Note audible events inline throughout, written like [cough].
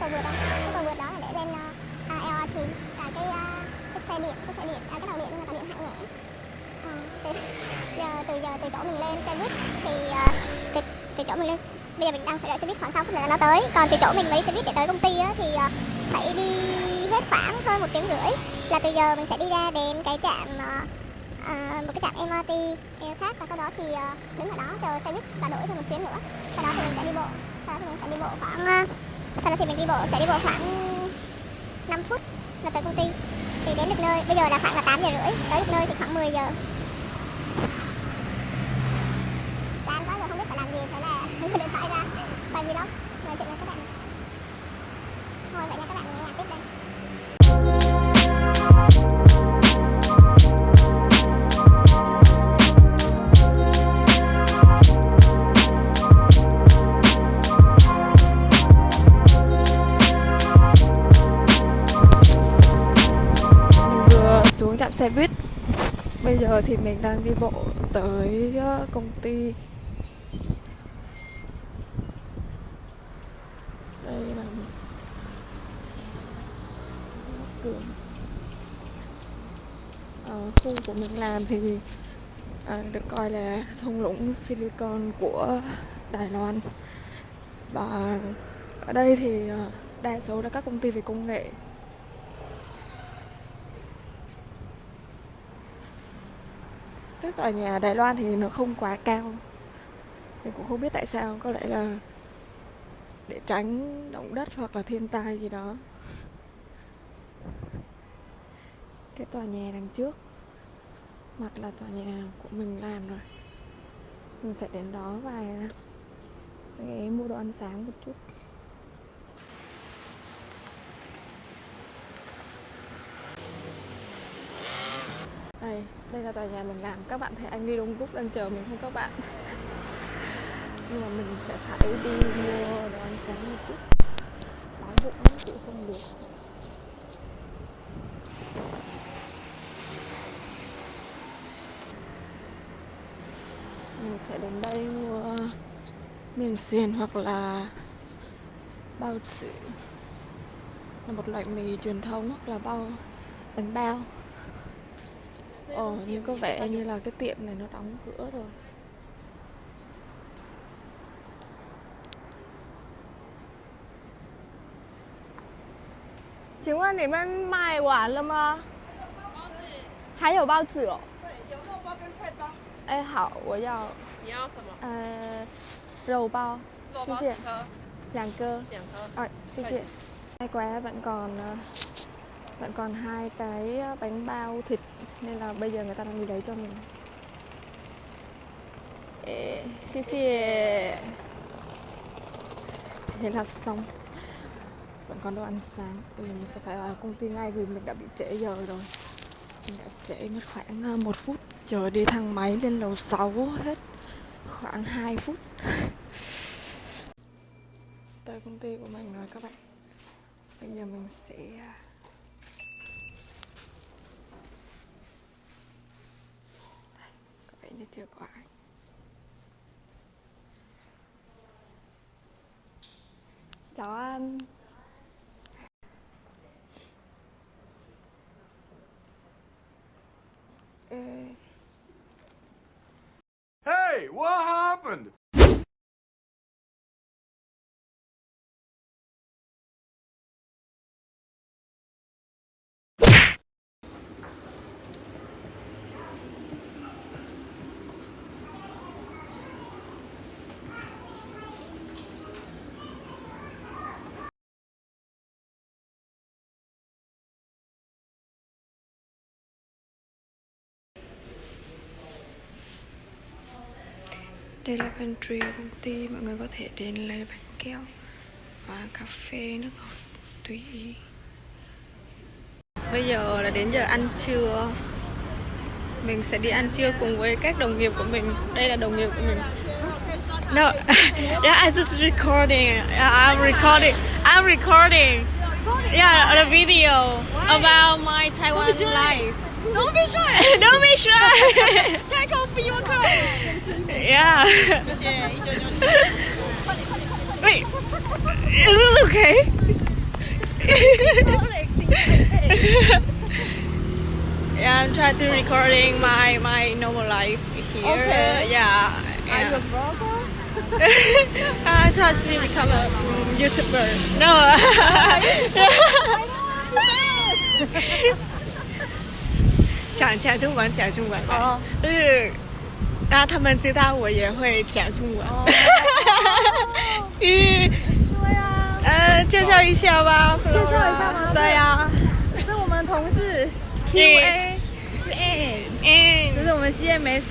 cầu vượt không cái cầu vượt đó là để lên uh, LRT là cái uh, cái xe điện cái xe điện à, cái tàu điện nhưng mà tàu điện hạng nhẹ. Ờ, à, từ [laughs] giờ từ giờ từ chỗ mình lên xe buýt thì uh, từ, từ chỗ mình lên bây giờ mình đang phải đợi xe buýt khoảng 6 phút nữa là nó tới. Còn từ chỗ mình lấy xe buýt để tới công ty á, thì uh, phải đi hết khoảng hơn một tiếng rưỡi là từ giờ mình sẽ đi ra đến cái trạm uh, một cái trạm MRT khác và sau đó thì uh, đứng ở đó chờ xe buýt và đổi thêm một chuyến nữa. Sau đó thì mình sẽ đi bộ sau đó thì mình sẽ đi bộ khoảng uh, sau đó thì mình đi bộ, sẽ đi bộ khoảng 5 phút là tới công ty. Thì đến được nơi, bây giờ là khoảng là 8 giờ rưỡi. Tới được nơi thì khoảng 10 giờ. Chán quá rồi không biết phải làm gì, thế là [laughs] điện thoại ra. Quay vlog xe buýt. Bây giờ thì mình đang đi bộ tới ờ, công ty. Đây là đường khu của mình làm thì à, được coi là thung lũng silicon của Đài Loan. Và ở đây thì ờ, đa số là các công ty về công nghệ. Các tòa nhà Đài Loan thì nó không quá cao. Mình cũng không biết tại sao, có lẽ là để tránh động đất hoặc là thiên tai gì đó. Cái tòa nhà đằng trước, mặt là tòa nhà của mình làm rồi. Mình sẽ đến đó và cái mua đồ ăn sáng một chút. Đây là tòa nhà mình làm. Các bạn thấy anh đi đông đúc đang chờ mình không các bạn? Nhưng mà mình sẽ phải đi mua đồ ăn sáng một chút. Đói bụng lắm chịu không được. Mình sẽ đến đây mua miền xiên hoặc là bao tử là một loại mì truyền thống hoặc là bao bánh bao. Ồ, nhưng có vẻ như là cái tiệm này nó đóng cửa rồi. 请问你们卖完了吗？还有包子哦。有肉包跟菜包，哎，好，我要你要什么？呃肉包，肉谢谢包几颗？两个。两颗。 Rồi, xin chị. May quá vẫn còn ờ, vẫn còn hai cái ờ, bánh bao thịt nên là bây giờ người ta đang đi lấy cho mình. Ê, xin chị. Thế là xong. Vẫn còn đồ ăn sáng. Bây giờ mình sẽ phải vào công ty ngay vì mình đã bị trễ giờ rồi. Mình đã trễ mất khoảng ờ, một phút chờ đi thang máy lên lầu 6 hết khoảng 2 phút. [laughs] tới công ty của mình rồi các bạn bây giờ mình sẽ à, Đây, có vẻ như chưa có ai chào anh Ê, Hey, what happened? Đây là pantry của công ty mọi người có thể đến lấy bánh kẹo và cà phê nước ngọt tùy ý bây giờ là đến giờ ăn trưa mình sẽ đi ăn trưa cùng với các đồng nghiệp của mình đây là đồng nghiệp của mình no [laughs] yeah I just recording I'm recording I'm recording yeah the video about my Taiwan life. Don't be shy. [laughs] Don't be shy. Take off your clothes. Yeah. [laughs] Wait. Is this okay? [laughs] yeah, I'm trying to recording my my normal life here. Okay. Yeah. Are you yeah. a vlogger? [laughs] I try to become a mm, YouTuber. No.讲讲中文，讲中文。哦嗯， 让他们知道我也会讲中文。嗯，[laughs] 对啊，呃，介绍一下吧。介介绍一下吗对呀。这是我们同事嗯 QA，是 A，嗯这是我们 CMS，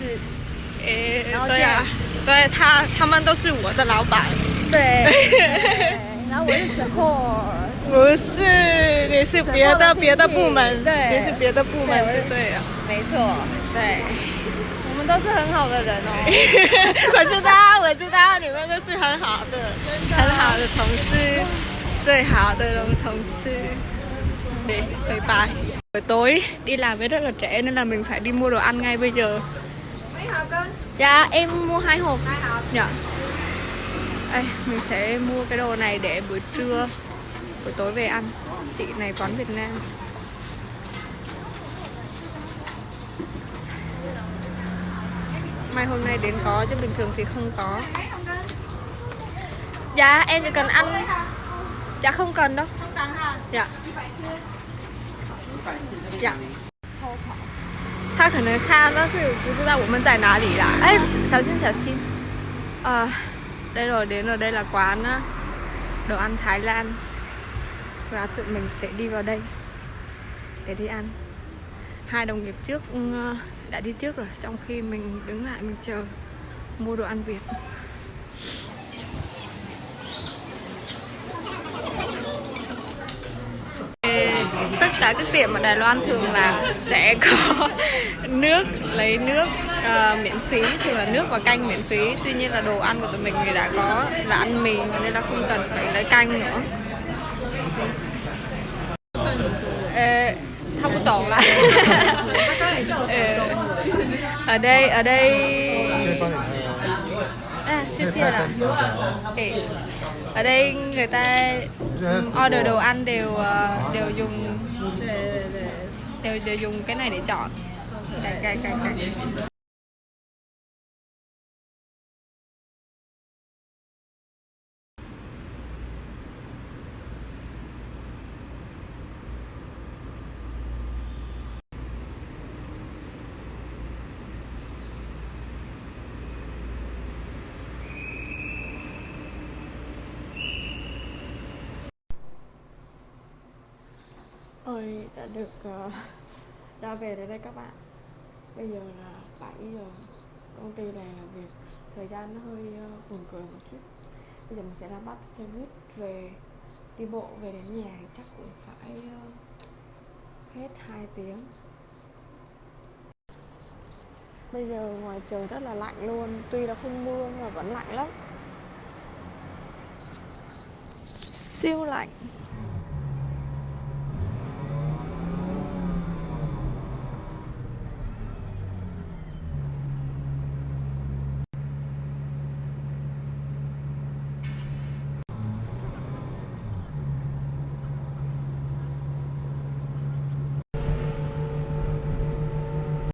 呃，然后对呀、对他，他们都是我的老板。对，[laughs] 对然后我是 support。不是，你是别的别的部门，对你是别的部门就对了。没错，对，是很好的人哦。我知道，我知道，你们都是很好的，很好的同事，最好的同事。Đi, [laughs] bye bye. Buổi tối đi làm với rất là trễ nên là mình phải đi mua đồ ăn ngay bây giờ. Mấy hộp cân? Dạ em mua hai hộp. Hai hộp. Dạ. Đây, mình sẽ mua cái đồ này để buổi trưa, buổi tối về ăn. Chị này quán Việt Nam. Mai hôm nay đến có chứ bình thường thì không có. Dạ em chỉ cần ăn. Dạ không cần đâu. Không cần hả? 呀，呀，他可能看，但是不知道我们在哪里啦。哎，小心小心。À, đây rồi đến rồi đây là quán á, đồ ăn Thái Lan và tụi mình sẽ đi vào đây để đi ăn. Hai đồng nghiệp trước ừ, đã đi trước rồi, trong khi mình đứng lại mình chờ mua đồ ăn Việt. tất cả các tiệm ở Đài Loan thường là sẽ có [laughs] nước lấy nước uh, miễn phí thường là nước và canh miễn phí tuy nhiên là đồ ăn của tụi mình thì đã có là ăn mì nên là không cần phải lấy canh nữa Ê, có tổn lại. Ở đây ở đây. À, xin xin là ở đây người ta order đồ ăn đều ờ, đều dùng đều đều dùng cái này để chọn. Cái cái cái cái ơi đã được ờ, ra về đến đây các bạn. Bây giờ là 7 giờ công ty này làm việc thời gian nó hơi ờ, buồn cười một chút. Bây giờ mình sẽ ra bắt xe buýt về, đi bộ về đến nhà chắc cũng phải ờ, hết 2 tiếng. Bây giờ ngoài trời rất là lạnh luôn, tuy là không mưa nhưng mà vẫn lạnh lắm. Siêu lạnh.